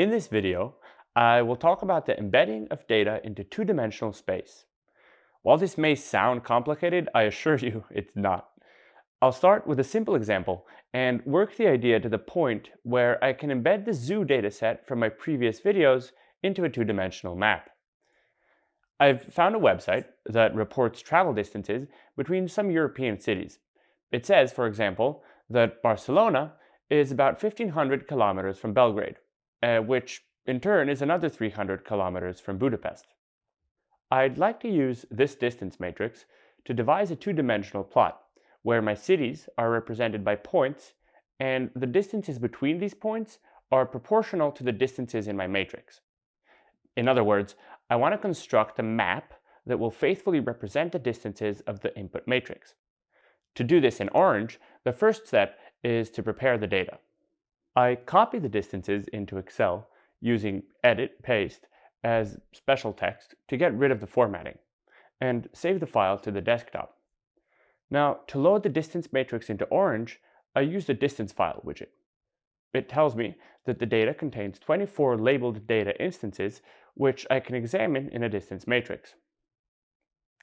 In this video, I will talk about the embedding of data into two-dimensional space. While this may sound complicated, I assure you it's not. I'll start with a simple example and work the idea to the point where I can embed the zoo dataset from my previous videos into a two-dimensional map. I've found a website that reports travel distances between some European cities. It says, for example, that Barcelona is about 1500 kilometers from Belgrade, uh, which in turn is another 300 kilometers from Budapest. I'd like to use this distance matrix to devise a two-dimensional plot where my cities are represented by points and the distances between these points are proportional to the distances in my matrix. In other words, I want to construct a map that will faithfully represent the distances of the input matrix. To do this in Orange, the first step is to prepare the data. I copy the distances into Excel using Edit Paste as special text to get rid of the formatting, and save the file to the desktop. Now, to load the distance matrix into Orange, I use the distance file widget. It tells me that the data contains 24 labeled data instances, which I can examine in a distance matrix.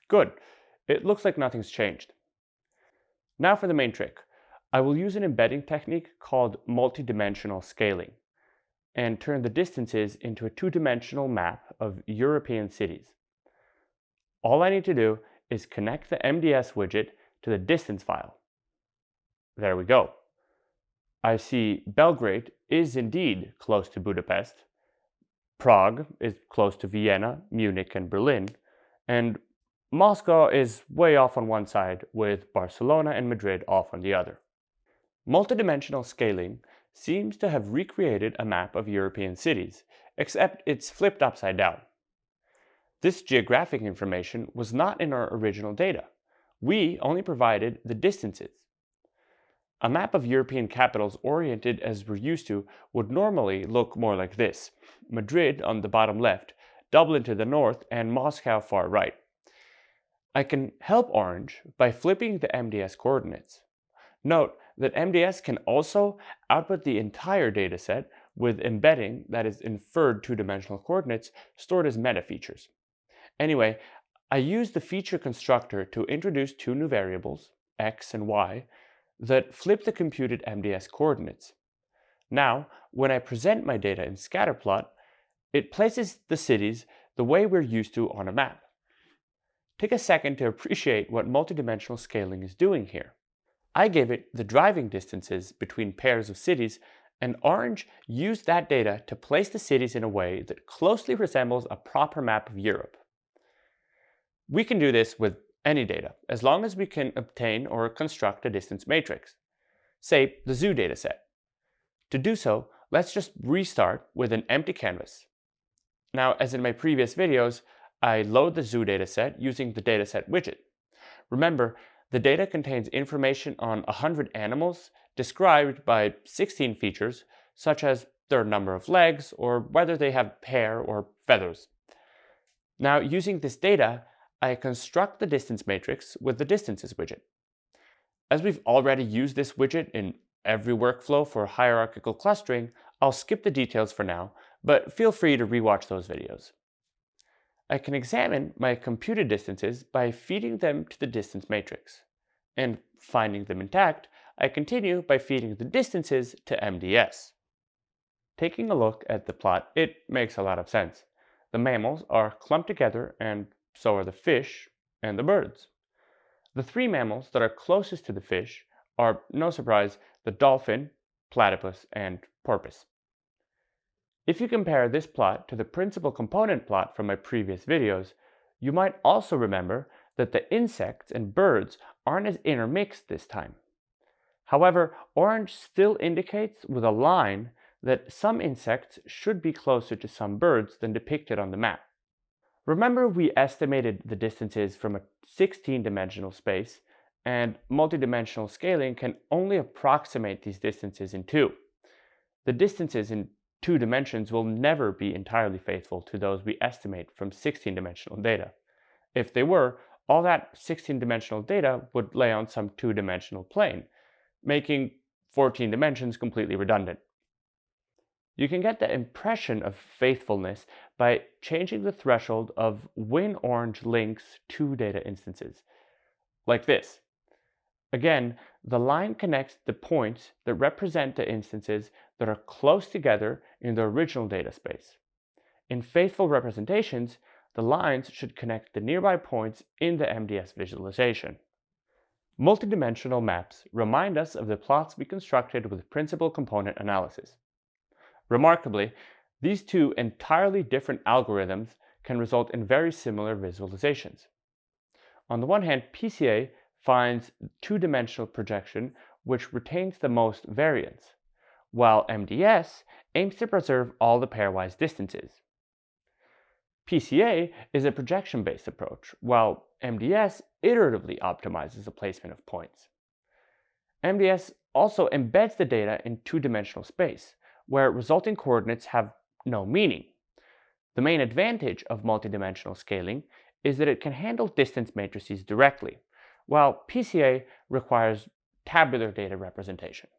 Good, it looks like nothing's changed. Now for the main trick. I will use an embedding technique called multidimensional scaling and turn the distances into a two-dimensional map of European cities. All I need to do is connect the MDS widget to the distance file. There we go. I see Belgrade is indeed close to Budapest, Prague is close to Vienna, Munich, and Berlin, and Moscow is way off on one side with Barcelona and Madrid off on the other. Multidimensional scaling seems to have recreated a map of European cities, except it's flipped upside down. This geographic information was not in our original data. We only provided the distances. A map of European capitals oriented as we're used to would normally look more like this. Madrid on the bottom left, Dublin to the north, and Moscow far right. I can help Orange by flipping the MDS coordinates. Note that MDS can also output the entire dataset with embedding, that is inferred two-dimensional coordinates, stored as meta features. Anyway, I use the feature constructor to introduce two new variables, x and y, that flip the computed MDS coordinates. Now, when I present my data in scatterplot, it places the cities the way we're used to on a map. Take a second to appreciate what multidimensional scaling is doing here. I gave it the driving distances between pairs of cities, and Orange used that data to place the cities in a way that closely resembles a proper map of Europe. We can do this with any data, as long as we can obtain or construct a distance matrix, say the zoo dataset. To do so, let's just restart with an empty canvas. Now, as in my previous videos, I load the zoo dataset using the dataset widget. Remember, the data contains information on 100 animals described by 16 features, such as their number of legs or whether they have hair or feathers. Now, using this data, I construct the distance matrix with the distances widget. As we've already used this widget in every workflow for hierarchical clustering, I'll skip the details for now, but feel free to rewatch those videos. I can examine my computed distances by feeding them to the distance matrix. And finding them intact, I continue by feeding the distances to MDS. Taking a look at the plot, it makes a lot of sense. The mammals are clumped together and so are the fish and the birds. The three mammals that are closest to the fish are, no surprise, the dolphin, platypus, and porpoise. If you compare this plot to the principal component plot from my previous videos, you might also remember that the insects and birds aren't as intermixed this time. However, orange still indicates with a line that some insects should be closer to some birds than depicted on the map. Remember we estimated the distances from a 16-dimensional space, and multidimensional scaling can only approximate these distances in two. The distances in two dimensions will never be entirely faithful to those we estimate from 16-dimensional data. If they were, all that 16-dimensional data would lay on some two-dimensional plane, making 14 dimensions completely redundant. You can get the impression of faithfulness by changing the threshold of when Orange links to data instances, like this. Again, the line connects the points that represent the instances that are close together in the original data space. In faithful representations, the lines should connect the nearby points in the MDS visualization. Multidimensional maps remind us of the plots we constructed with principal component analysis. Remarkably, these two entirely different algorithms can result in very similar visualizations. On the one hand, PCA finds two-dimensional projection which retains the most variance, while MDS aims to preserve all the pairwise distances. PCA is a projection-based approach, while MDS iteratively optimizes the placement of points. MDS also embeds the data in two-dimensional space, where resulting coordinates have no meaning. The main advantage of multidimensional scaling is that it can handle distance matrices directly, while PCA requires tabular data representation.